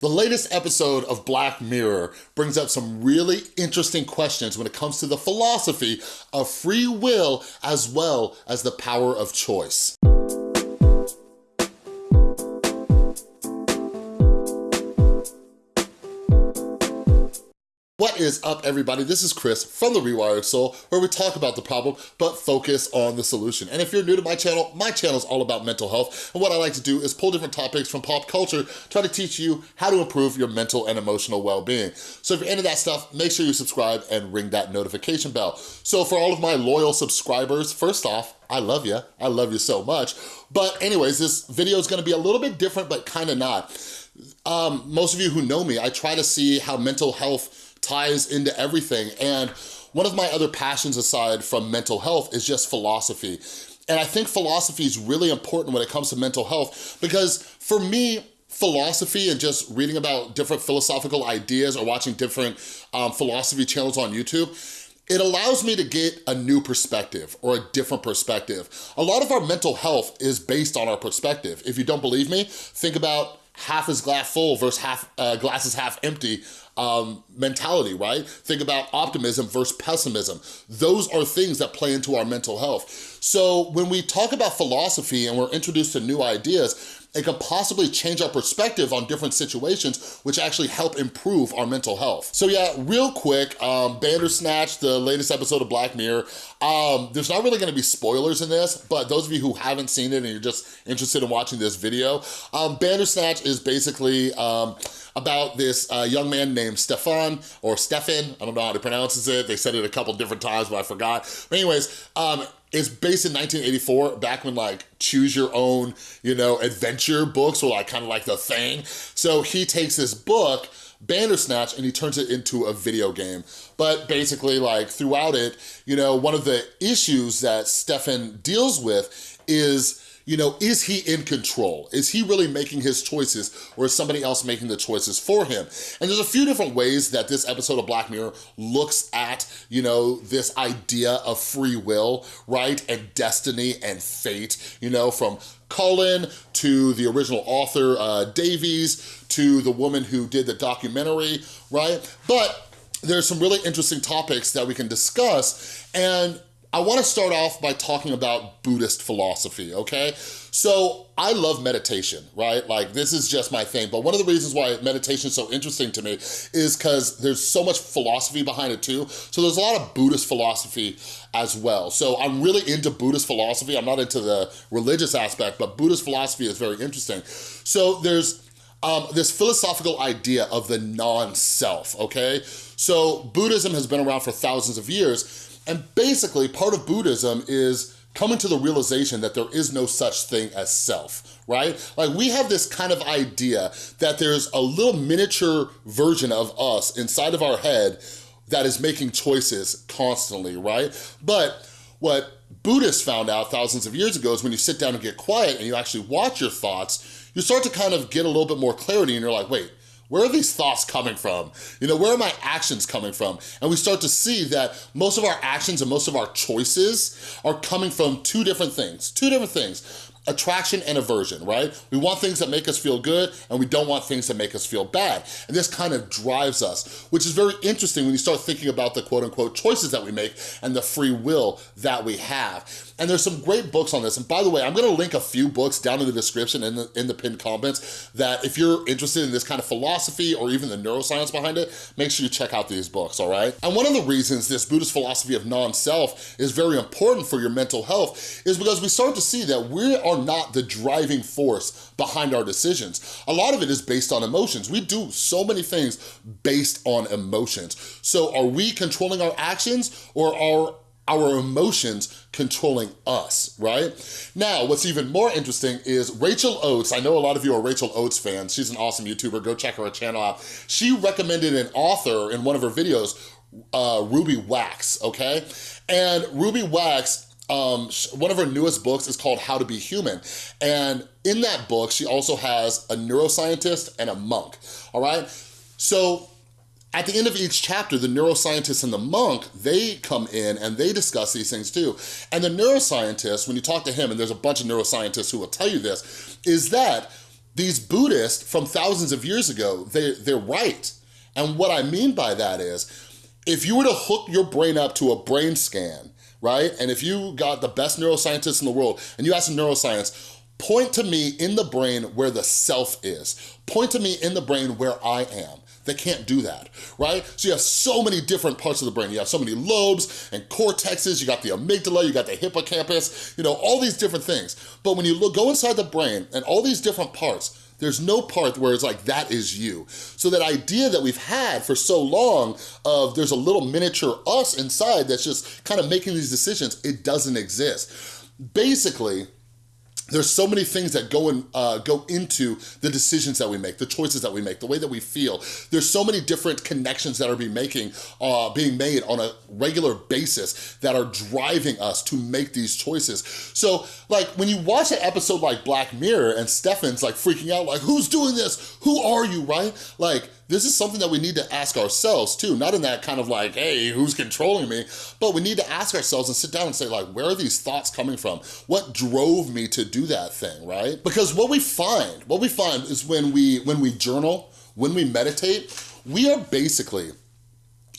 The latest episode of Black Mirror brings up some really interesting questions when it comes to the philosophy of free will as well as the power of choice. What is up, everybody? This is Chris from The Rewired Soul, where we talk about the problem, but focus on the solution. And if you're new to my channel, my channel is all about mental health, and what I like to do is pull different topics from pop culture, try to teach you how to improve your mental and emotional well-being. So if you're into that stuff, make sure you subscribe and ring that notification bell. So for all of my loyal subscribers, first off, I love you. I love you so much. But anyways, this video is gonna be a little bit different, but kind of not. Um, most of you who know me, I try to see how mental health ties into everything. And one of my other passions aside from mental health is just philosophy. And I think philosophy is really important when it comes to mental health because for me, philosophy and just reading about different philosophical ideas or watching different um, philosophy channels on YouTube, it allows me to get a new perspective or a different perspective. A lot of our mental health is based on our perspective. If you don't believe me, think about half is glass full versus half uh, glass is half empty um, mentality, right? Think about optimism versus pessimism. Those are things that play into our mental health. So when we talk about philosophy and we're introduced to new ideas, it can possibly change our perspective on different situations, which actually help improve our mental health. So yeah, real quick, um, Bandersnatch, the latest episode of Black Mirror, um, there's not really gonna be spoilers in this, but those of you who haven't seen it and you're just interested in watching this video, um, Bandersnatch is basically um, about this uh, young man named Stefan, or Stefan, I don't know how to pronounce it, they said it a couple different times, but I forgot. But anyways, um, it's based in 1984, back when like choose your own, you know, adventure books were like kind of like the thing. So he takes this book, Bandersnatch, and he turns it into a video game. But basically like throughout it, you know, one of the issues that Stefan deals with is you know, is he in control? Is he really making his choices or is somebody else making the choices for him? And there's a few different ways that this episode of Black Mirror looks at, you know, this idea of free will, right? And destiny and fate, you know, from Colin to the original author, uh, Davies, to the woman who did the documentary, right? But there's some really interesting topics that we can discuss and I wanna start off by talking about Buddhist philosophy, okay? So I love meditation, right? Like this is just my thing, but one of the reasons why meditation is so interesting to me is because there's so much philosophy behind it too. So there's a lot of Buddhist philosophy as well. So I'm really into Buddhist philosophy. I'm not into the religious aspect, but Buddhist philosophy is very interesting. So there's um, this philosophical idea of the non-self, okay? So Buddhism has been around for thousands of years, and basically, part of Buddhism is coming to the realization that there is no such thing as self, right? Like we have this kind of idea that there's a little miniature version of us inside of our head that is making choices constantly, right? But what Buddhists found out thousands of years ago is when you sit down and get quiet and you actually watch your thoughts, you start to kind of get a little bit more clarity and you're like, wait, where are these thoughts coming from? You know, where are my actions coming from? And we start to see that most of our actions and most of our choices are coming from two different things, two different things attraction and aversion, right? We want things that make us feel good and we don't want things that make us feel bad. And this kind of drives us, which is very interesting when you start thinking about the quote unquote choices that we make and the free will that we have. And there's some great books on this. And by the way, I'm gonna link a few books down in the description in the, in the pinned comments that if you're interested in this kind of philosophy or even the neuroscience behind it, make sure you check out these books, all right? And one of the reasons this Buddhist philosophy of non-self is very important for your mental health is because we start to see that we are not the driving force behind our decisions. A lot of it is based on emotions. We do so many things based on emotions. So are we controlling our actions or are our emotions controlling us, right? Now, what's even more interesting is Rachel Oates. I know a lot of you are Rachel Oates fans. She's an awesome YouTuber. Go check her channel out. She recommended an author in one of her videos, uh, Ruby Wax, okay? And Ruby Wax um, one of her newest books is called How to Be Human. And in that book, she also has a neuroscientist and a monk, all right? So at the end of each chapter, the neuroscientist and the monk, they come in and they discuss these things too. And the neuroscientist, when you talk to him, and there's a bunch of neuroscientists who will tell you this, is that these Buddhists from thousands of years ago, they, they're right. And what I mean by that is, if you were to hook your brain up to a brain scan, right? And if you got the best neuroscientists in the world and you ask neuroscience, point to me in the brain where the self is. Point to me in the brain where I am. They can't do that, right? So you have so many different parts of the brain. You have so many lobes and cortexes, you got the amygdala, you got the hippocampus, you know, all these different things. But when you look, go inside the brain and all these different parts, there's no part where it's like, that is you. So that idea that we've had for so long of there's a little miniature us inside that's just kind of making these decisions, it doesn't exist. Basically, there's so many things that go, in, uh, go into the decisions that we make, the choices that we make, the way that we feel. There's so many different connections that are being, making, uh, being made on a regular basis that are driving us to make these choices. So like when you watch an episode like Black Mirror and Stefan's like freaking out like, who's doing this? Who are you, right? Like this is something that we need to ask ourselves too, not in that kind of like, hey, who's controlling me? But we need to ask ourselves and sit down and say like, where are these thoughts coming from? What drove me to do that thing, right? Because what we find, what we find is when we, when we journal, when we meditate, we are basically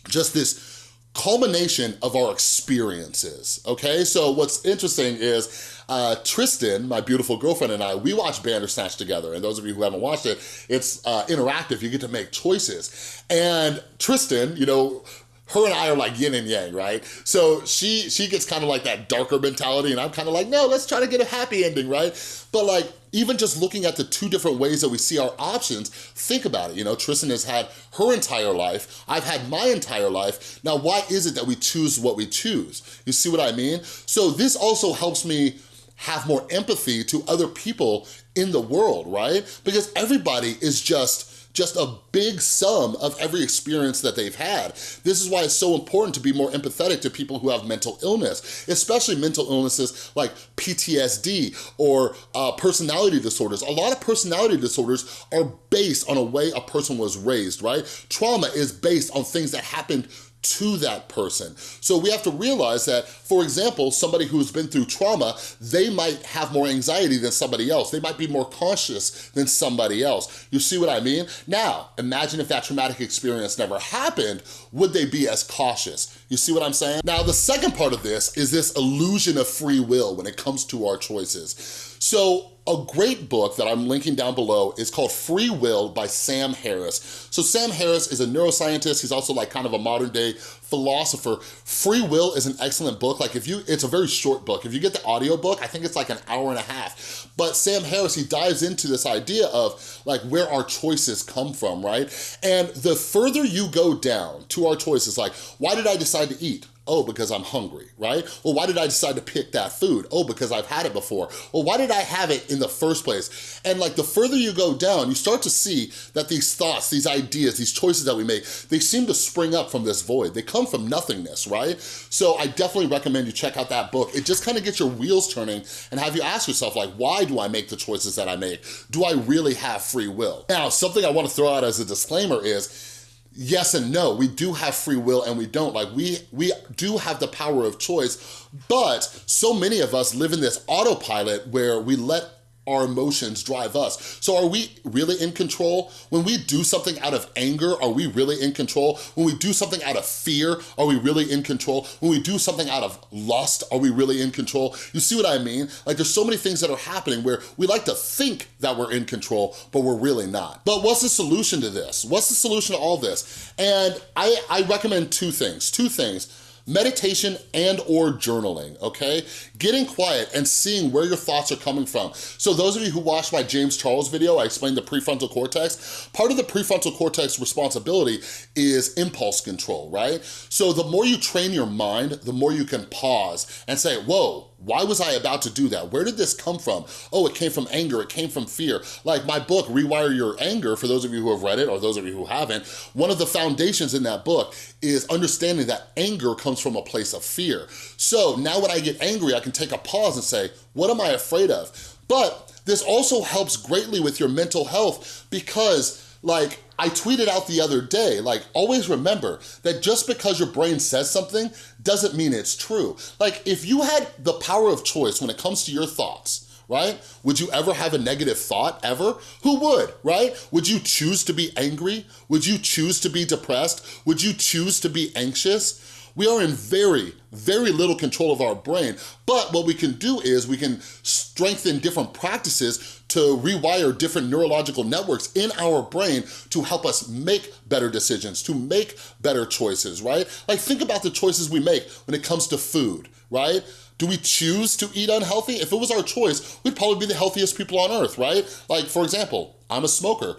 just this culmination of our experiences, okay? So what's interesting is uh, Tristan, my beautiful girlfriend and I, we watch Bandersnatch together. And those of you who haven't watched it, it's uh, interactive. You get to make choices. And Tristan, you know, her and I are like yin and yang, right? So she she gets kind of like that darker mentality and I'm kind of like, no, let's try to get a happy ending, right? But like, even just looking at the two different ways that we see our options, think about it. You know, Tristan has had her entire life. I've had my entire life. Now, why is it that we choose what we choose? You see what I mean? So this also helps me have more empathy to other people in the world, right? Because everybody is just just a big sum of every experience that they've had. This is why it's so important to be more empathetic to people who have mental illness, especially mental illnesses like PTSD or uh, personality disorders. A lot of personality disorders are based on a way a person was raised, right? Trauma is based on things that happened to that person. So we have to realize that, for example, somebody who's been through trauma, they might have more anxiety than somebody else. They might be more cautious than somebody else. You see what I mean? Now, imagine if that traumatic experience never happened, would they be as cautious? You see what I'm saying? Now, the second part of this is this illusion of free will when it comes to our choices. So a great book that I'm linking down below is called Free Will by Sam Harris. So Sam Harris is a neuroscientist. He's also like kind of a modern day philosopher. Free Will is an excellent book. Like if you, it's a very short book. If you get the audio book, I think it's like an hour and a half. But Sam Harris, he dives into this idea of like where our choices come from, right? And the further you go down to our choices, like why did I decide to eat? Oh, because I'm hungry, right? Well, why did I decide to pick that food? Oh, because I've had it before. Well, why did I have it in the first place? And like the further you go down, you start to see that these thoughts, these ideas, these choices that we make, they seem to spring up from this void. They come from nothingness, right? So I definitely recommend you check out that book. It just kind of gets your wheels turning and have you ask yourself like, why do I make the choices that I make? Do I really have free will? Now, something I wanna throw out as a disclaimer is, yes and no. We do have free will and we don't. Like we, we do have the power of choice, but so many of us live in this autopilot where we let our emotions drive us. So are we really in control? When we do something out of anger, are we really in control? When we do something out of fear, are we really in control? When we do something out of lust, are we really in control? You see what I mean? Like there's so many things that are happening where we like to think that we're in control, but we're really not. But what's the solution to this? What's the solution to all this? And I, I recommend two things, two things meditation and or journaling, okay? Getting quiet and seeing where your thoughts are coming from. So those of you who watched my James Charles video, I explained the prefrontal cortex. Part of the prefrontal cortex responsibility is impulse control, right? So the more you train your mind, the more you can pause and say, whoa, why was I about to do that? Where did this come from? Oh, it came from anger, it came from fear. Like my book, Rewire Your Anger, for those of you who have read it or those of you who haven't, one of the foundations in that book is understanding that anger comes from a place of fear. So now when I get angry, I can take a pause and say, what am I afraid of? But this also helps greatly with your mental health because like, I tweeted out the other day, like, always remember that just because your brain says something doesn't mean it's true. Like, if you had the power of choice when it comes to your thoughts, right? Would you ever have a negative thought, ever? Who would, right? Would you choose to be angry? Would you choose to be depressed? Would you choose to be anxious? We are in very, very little control of our brain, but what we can do is we can strengthen different practices to rewire different neurological networks in our brain to help us make better decisions, to make better choices, right? Like think about the choices we make when it comes to food, right? Do we choose to eat unhealthy? If it was our choice, we'd probably be the healthiest people on earth, right? Like for example, I'm a smoker.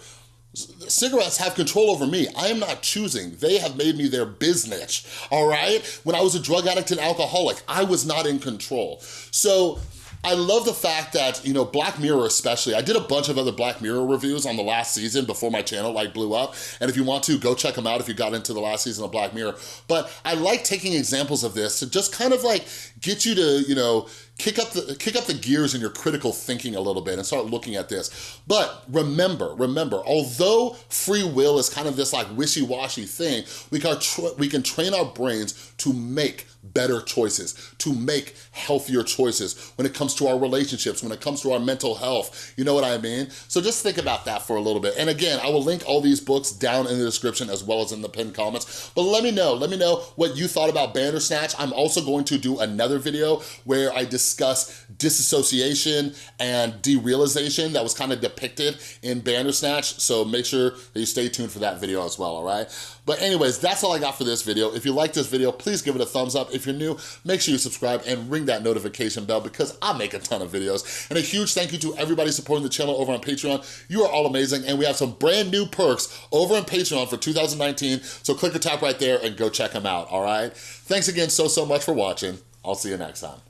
Cigarettes have control over me. I am not choosing. They have made me their business, all right? When I was a drug addict and alcoholic, I was not in control. So I love the fact that, you know, Black Mirror especially, I did a bunch of other Black Mirror reviews on the last season before my channel like blew up. And if you want to, go check them out if you got into the last season of Black Mirror. But I like taking examples of this to just kind of like get you to, you know, kick up the kick up the gears in your critical thinking a little bit and start looking at this. But remember, remember, although free will is kind of this like wishy-washy thing, we can, we can train our brains to make better choices, to make healthier choices when it comes to our relationships, when it comes to our mental health, you know what I mean? So just think about that for a little bit. And again, I will link all these books down in the description as well as in the pinned comments, but let me know, let me know what you thought about Bandersnatch. I'm also going to do another video where I discuss discuss disassociation and derealization that was kind of depicted in Bandersnatch, so make sure that you stay tuned for that video as well, all right? But anyways, that's all I got for this video. If you like this video, please give it a thumbs up. If you're new, make sure you subscribe and ring that notification bell because I make a ton of videos. And a huge thank you to everybody supporting the channel over on Patreon. You are all amazing, and we have some brand new perks over on Patreon for 2019, so click or tap right there and go check them out, all right? Thanks again so, so much for watching. I'll see you next time.